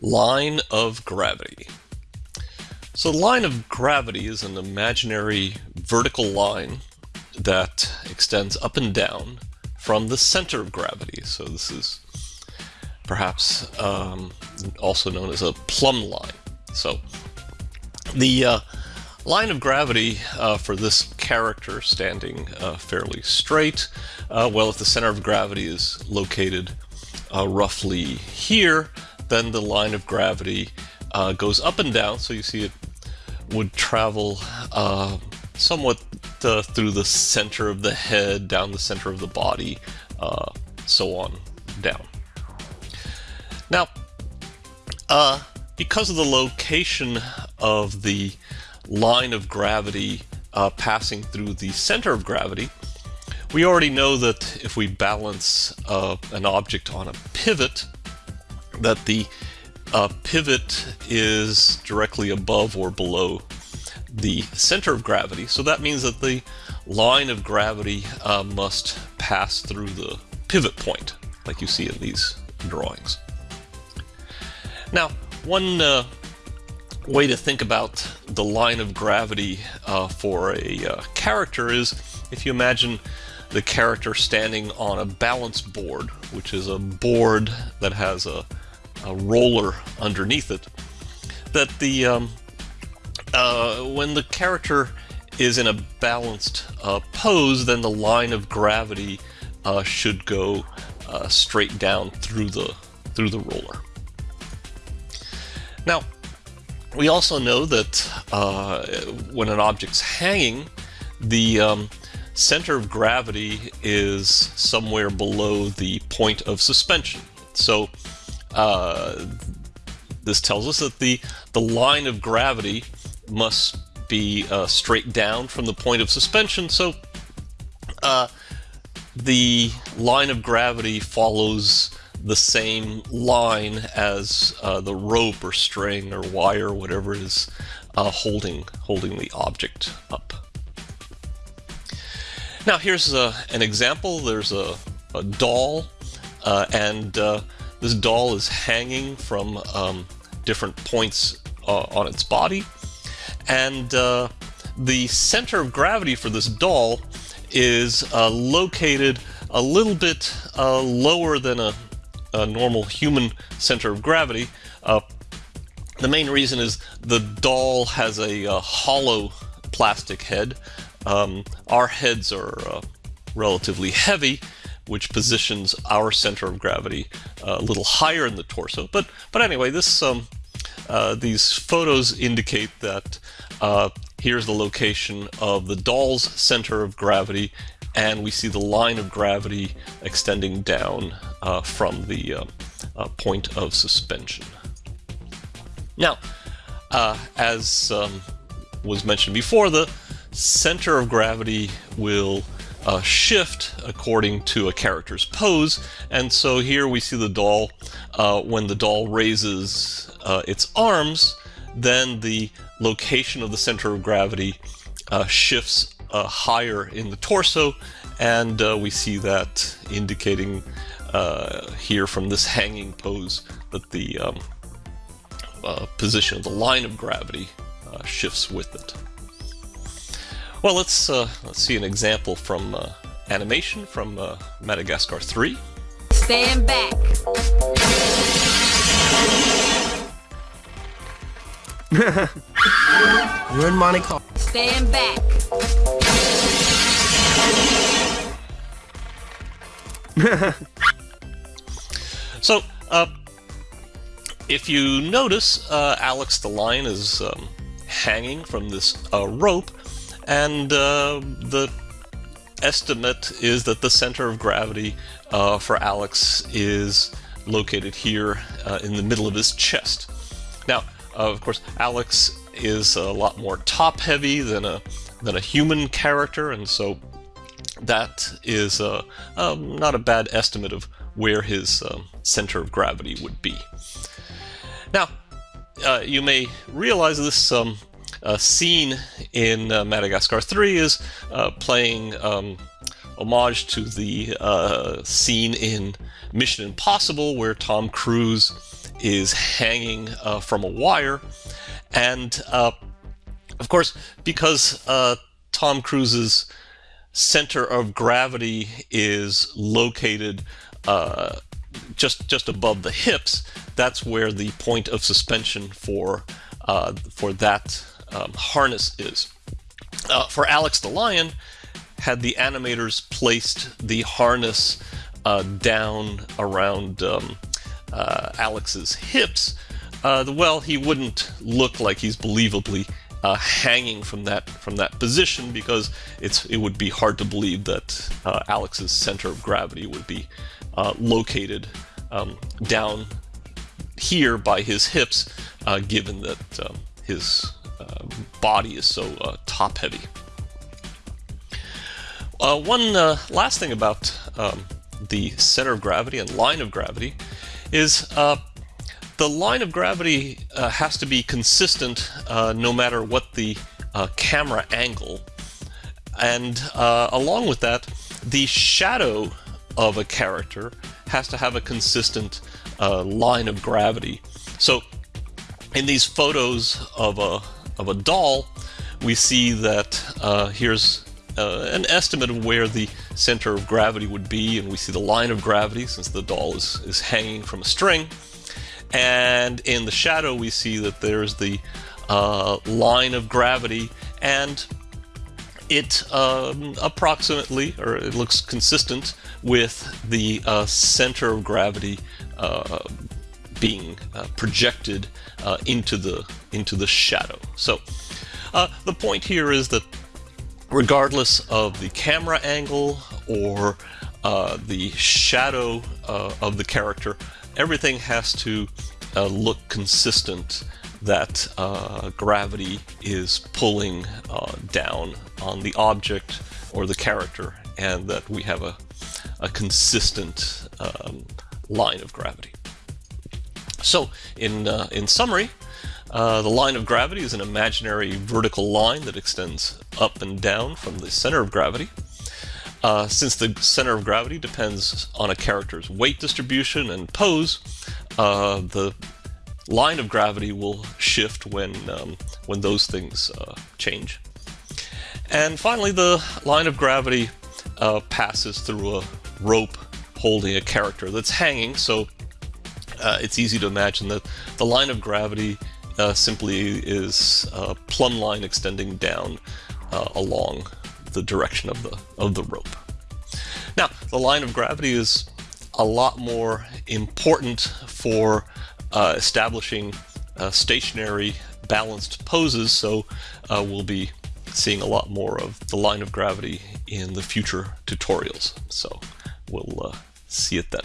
Line of gravity. So the line of gravity is an imaginary vertical line that extends up and down from the center of gravity. So this is perhaps um, also known as a plumb line. So the uh, line of gravity uh, for this character standing uh, fairly straight, uh, well if the center of gravity is located uh, roughly here, then the line of gravity uh, goes up and down. So you see it would travel uh, somewhat uh, through the center of the head, down the center of the body, uh, so on down. Now, uh, because of the location of the line of gravity uh, passing through the center of gravity, we already know that if we balance an object on a pivot, that the uh, pivot is directly above or below the center of gravity. So that means that the line of gravity uh, must pass through the pivot point, like you see in these drawings. Now, one uh, way to think about the line of gravity uh, for a uh, character is if you imagine the character standing on a balance board, which is a board that has a a roller underneath it, that the um, uh, when the character is in a balanced uh, pose, then the line of gravity uh, should go uh, straight down through the through the roller. Now, we also know that uh, when an object's hanging, the um, center of gravity is somewhere below the point of suspension. So uh, this tells us that the, the line of gravity must be uh, straight down from the point of suspension. So uh, the line of gravity follows the same line as uh, the rope or string or wire, whatever is uh, holding holding the object up. Now here's uh, an example. There's a, a doll, uh, and this doll is hanging from um, different points uh, on its body. And uh, the center of gravity for this doll is uh, located a little bit uh, lower than a, a, normal human center of gravity. Uh, the main reason is the doll has a uh, hollow plastic head. Um, our heads are relatively heavy, which positions our center of gravity uh, a little higher in the torso. But but anyway, this um, uh, these photos indicate that uh, here's the location of the doll's center of gravity, and we see the line of gravity extending down uh, from the uh, uh, point of suspension. Now, as um, was mentioned before, the center of gravity will uh, shift according to a character's pose. And so here we see the doll, uh, when the doll raises uh, its arms, then the location of the center of gravity uh, shifts uh, higher in the torso. And uh, we see that indicating here from this hanging pose that the um, position of the line of gravity shifts with it. Well, let's uh, let's see an example from uh, animation from uh, Madagascar 3. Stand back. You're in Monte Carlo. Stand back. so, uh, if you notice, uh, Alex the lion is um, hanging from this uh, rope, and uh, the estimate is that the center of gravity uh, for Alex is located here uh, in the middle of his chest. Now, uh, of course, Alex is a lot more top-heavy than a than a human character, and so that is uh, um, not a bad estimate of where his um, center of gravity would be. Now, uh, you may realize this um, uh, scene in uh, Madagascar 3 is uh, playing um, homage to the uh, scene in Mission Impossible where Tom Cruise is hanging uh, from a wire. And of course, because Tom Cruise's center of gravity is located uh, just just above the hips, that's where the point of suspension for uh, for that um, harness is. Uh, for Alex the Lion, had the animators placed the harness uh, down around um, uh, Alex's hips, uh, well, he wouldn't look like he's believably uh, hanging from that from that position because it's it would be hard to believe that uh, Alex's center of gravity would be uh, located um, down here by his hips, uh, given that um, his uh, body is so uh, top heavy. one last thing about um, the center of gravity and line of gravity is the line of gravity uh, has to be consistent uh, no matter what the uh, camera angle. And uh, along with that, the shadow of a character has to have a consistent uh, line of gravity. So in these photos of a, of a doll, we see that uh, here's an estimate of where the center of gravity would be, and we see the line of gravity since the doll is, is hanging from a string. And in the shadow, we see that there's the uh, line of gravity, and it um, approximately, or it looks consistent with the uh, center of gravity uh, being uh, projected uh, into the into the shadow. So uh, the point here is that regardless of the camera angle or the shadow of the character, everything has to uh, look consistent that uh, gravity is pulling uh, down on the object or the character and that we have a, a consistent um, line of gravity. So in, uh, in summary, uh, the line of gravity is an imaginary vertical line that extends up and down from the center of gravity. Uh, since the center of gravity depends on a character's weight distribution and pose, uh, the line of gravity will shift when, um, when those things uh, change. And finally, the line of gravity uh, passes through a rope holding a character that's hanging, so uh, it's easy to imagine that the line of gravity uh, simply is a plumb line extending down along the direction of the of the rope. Now, the line of gravity is a lot more important for uh, establishing uh, stationary balanced poses, so uh, we'll be seeing a lot more of the line of gravity in the future tutorials. So we'll uh, see it then.